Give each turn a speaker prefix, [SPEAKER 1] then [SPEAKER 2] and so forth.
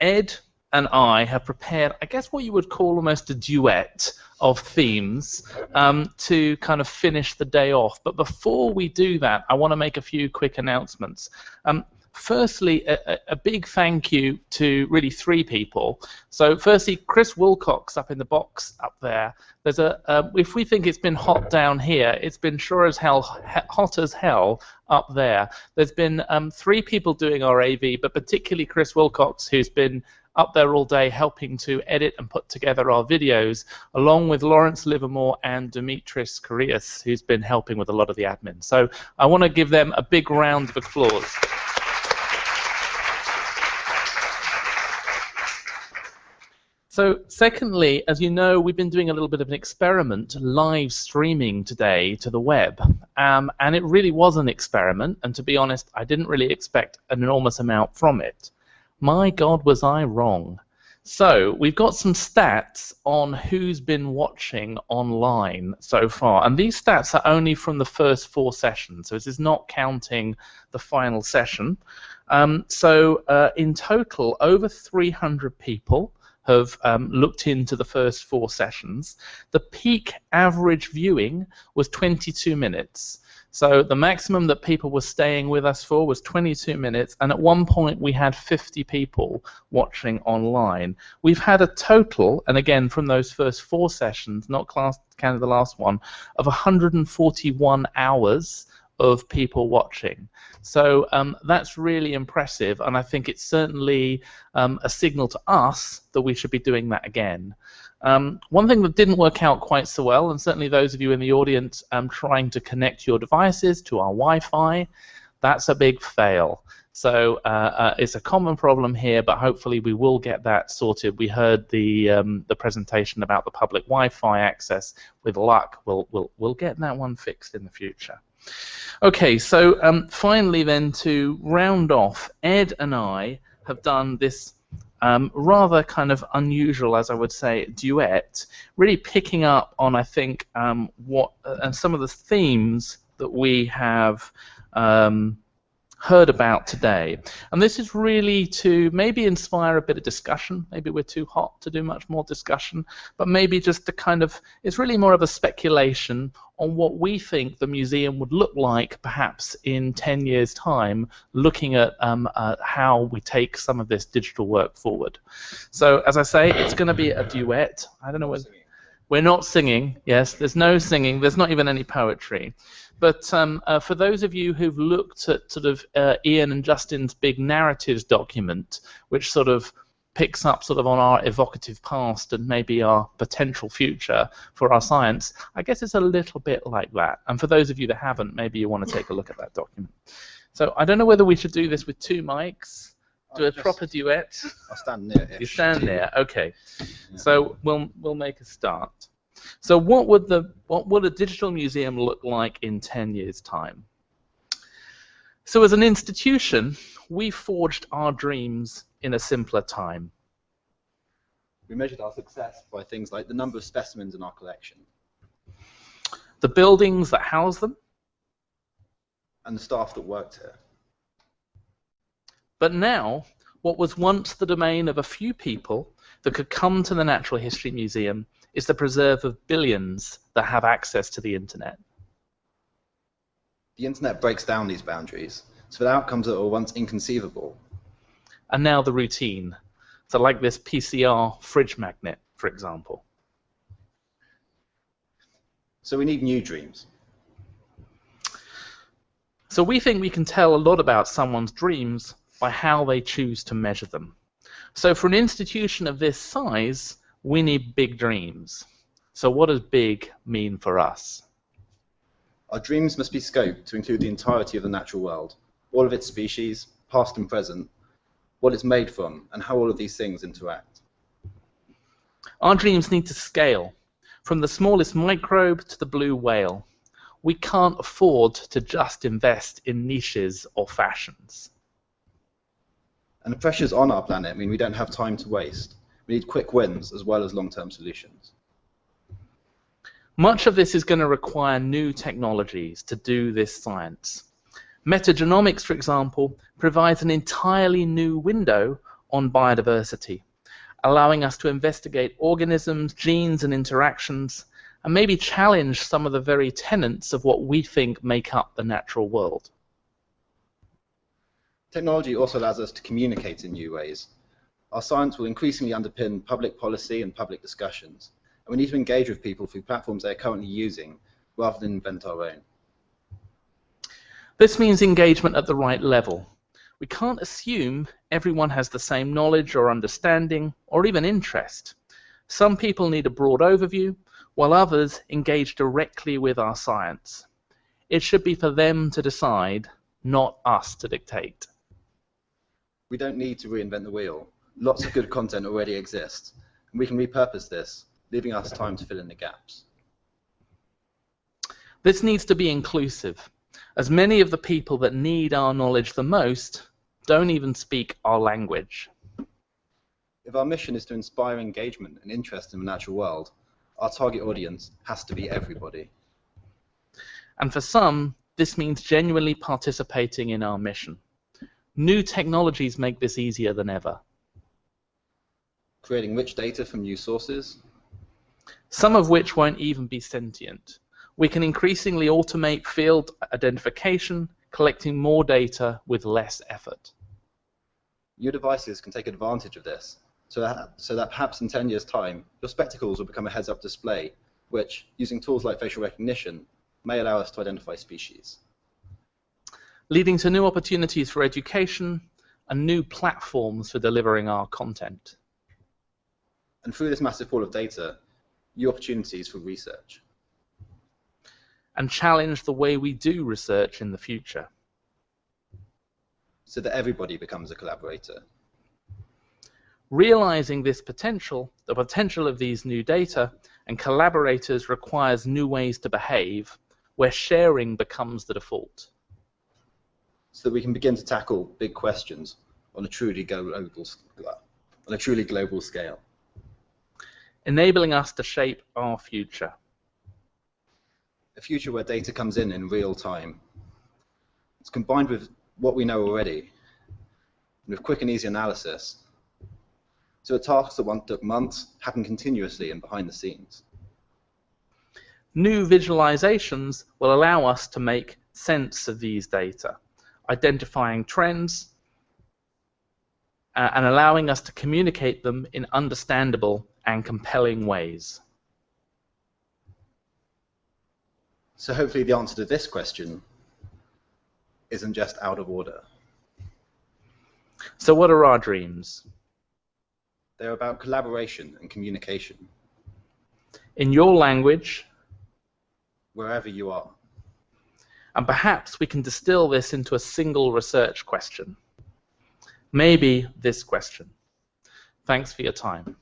[SPEAKER 1] Ed and I have prepared, I guess, what you would call almost a duet of themes um, to kind of finish the day off. But before we do that, I want to make a few quick announcements. Um, firstly, a, a, big thank you to really three people. So, firstly, Chris Wilcox up in the box up there. There's a uh, if we think it's been hot down here, it's been sure as hell hot as hell up there. There's been um, three people doing our AV, but particularly Chris Wilcox, who's been up there all day helping to edit and put together our videos, along with Lawrence Livermore and Dimitris Karias, who's been helping with a lot of the admin. So I want to give them a big round of applause. So, secondly, as you know, we've been doing a little bit of an experiment live streaming today to the web. Um, and it really was an experiment. And to be honest, I didn't really expect an enormous amount from it. My God, was I wrong. So we've got some stats on who's been watching online so far, and these stats are only from the first four sessions, so this is not counting the final session. Um, so uh, in total, over 300 people have um, looked into the first four sessions. The peak average viewing was 22 minutes. So the maximum that people were staying with us for was 22 minutes, and at one point we had 50 people watching online. We've had a total, and again from those first four sessions, not class, counting the last one, of 141 hours of people watching. So um, that's really impressive, and I think it's certainly um, a signal to us that we should be doing that again. Um, one thing that didn't work out quite so well, and certainly those of you in the audience um, trying to connect your devices to our Wi-Fi, that's a big fail. So uh, uh, it's a common problem here, but hopefully we will get that sorted. We heard the um, the presentation about the public Wi-Fi access. With luck, we'll we'll we'll get that one fixed in the future. Okay, so um, finally then to round off, Ed and I have done this um, rather kind of unusual, as I would say, duet, really picking up on, I think, um, what uh, and some of the themes that we have um, heard about today. And this is really to maybe inspire a bit of discussion. Maybe we're too hot to do much more discussion, but maybe just to kind of, it's really more of a speculation on what we think the museum would look like perhaps in 10 years' time, looking at um, uh, how we take some of this digital work forward. So, as I say, it's going to be a duet. I don't know whether. We're not singing, yes, there's no singing, there's not even any poetry. But um, uh, for those of you who've looked at sort of uh, Ian and Justin's big narratives document, which sort of picks up sort of on our evocative past and maybe our potential future for our science, I guess it's a little bit like that. And for those of you that haven't, maybe you want to take a look at that document. So I don't know whether we should do this with two mics, do a proper duet.
[SPEAKER 2] I'll stand near.
[SPEAKER 1] You stand there, okay. So we'll we'll make a start. So what would the what would a digital museum look like in 10 years' time? So as an institution, we forged our dreams in a simpler time.
[SPEAKER 2] We measured our success by things like the number of specimens in our collection.
[SPEAKER 1] The buildings that house them.
[SPEAKER 2] And the staff that worked here.
[SPEAKER 1] But now, what was once the domain of a few people that could come to the Natural History Museum is the preserve of billions that have access to the internet.
[SPEAKER 2] The internet breaks down these boundaries, so that outcomes that were once inconceivable.
[SPEAKER 1] And now the routine. So like this PCR fridge magnet, for example.
[SPEAKER 2] So we need new dreams.
[SPEAKER 1] So we think we can tell a lot about someone's dreams by how they choose to measure them. So for an institution of this size, we need big dreams. So what does big mean for us?
[SPEAKER 2] Our dreams must be scoped to include the entirety of the natural world, all of its species, past and present, what it's made from, and how all of these things interact.
[SPEAKER 1] Our dreams need to scale, from the smallest microbe to the blue whale. We can't afford to just invest in niches or fashions.
[SPEAKER 2] And the pressures on our planet I mean we don't have time to waste. We need quick wins as well as long-term solutions.
[SPEAKER 1] Much of this is going to require new technologies to do this science. Metagenomics, for example, provides an entirely new window on biodiversity, allowing us to investigate organisms, genes, and interactions, and maybe challenge some of the very tenets of what we think make up the natural world.
[SPEAKER 2] Technology also allows us to communicate in new ways. Our science will increasingly underpin public policy and public discussions, and we need to engage with people through platforms they are currently using rather than invent our own.
[SPEAKER 1] This means engagement at the right level. We can't assume everyone has the same knowledge or understanding or even interest. Some people need a broad overview, while others engage directly with our science. It should be for them to decide, not us to dictate.
[SPEAKER 2] We don't need to reinvent the wheel. Lots of good content already exists, and we can repurpose this, leaving us time to fill in the gaps.
[SPEAKER 1] This needs to be inclusive, as many of the people that need our knowledge the most don't even speak our language.
[SPEAKER 2] If our mission is to inspire engagement and interest in the natural world, our target audience has to be everybody.
[SPEAKER 1] And for some, this means genuinely participating in our mission. New technologies make this easier than ever.
[SPEAKER 2] Creating rich data from new sources.
[SPEAKER 1] Some of which won't even be sentient. We can increasingly automate field identification, collecting more data with less effort.
[SPEAKER 2] Your devices can take advantage of this, so that, so that perhaps in 10 years' time, your spectacles will become a heads-up display, which, using tools like facial recognition, may allow us to identify species
[SPEAKER 1] leading to new opportunities for education and new platforms for delivering our content.
[SPEAKER 2] And through this massive pool of data, new opportunities for research.
[SPEAKER 1] And challenge the way we do research in the future.
[SPEAKER 2] So that everybody becomes a collaborator.
[SPEAKER 1] Realizing this potential, the potential of these new data, and collaborators requires new ways to behave, where sharing becomes the default
[SPEAKER 2] so that we can begin to tackle big questions on a truly global, on a truly global scale.
[SPEAKER 1] Enabling us to shape our future.
[SPEAKER 2] A future where data comes in in real time. It's combined with what we know already, with quick and easy analysis. So tasks that once took months happen continuously and behind the scenes.
[SPEAKER 1] New visualizations will allow us to make sense of these data identifying trends, uh, and allowing us to communicate them in understandable and compelling ways.
[SPEAKER 2] So hopefully the answer to this question isn't just out of order.
[SPEAKER 1] So what are our dreams?
[SPEAKER 2] They're about collaboration and communication.
[SPEAKER 1] In your language.
[SPEAKER 2] Wherever you are.
[SPEAKER 1] And perhaps we can distill this into a single research question. Maybe this question. Thanks for your time.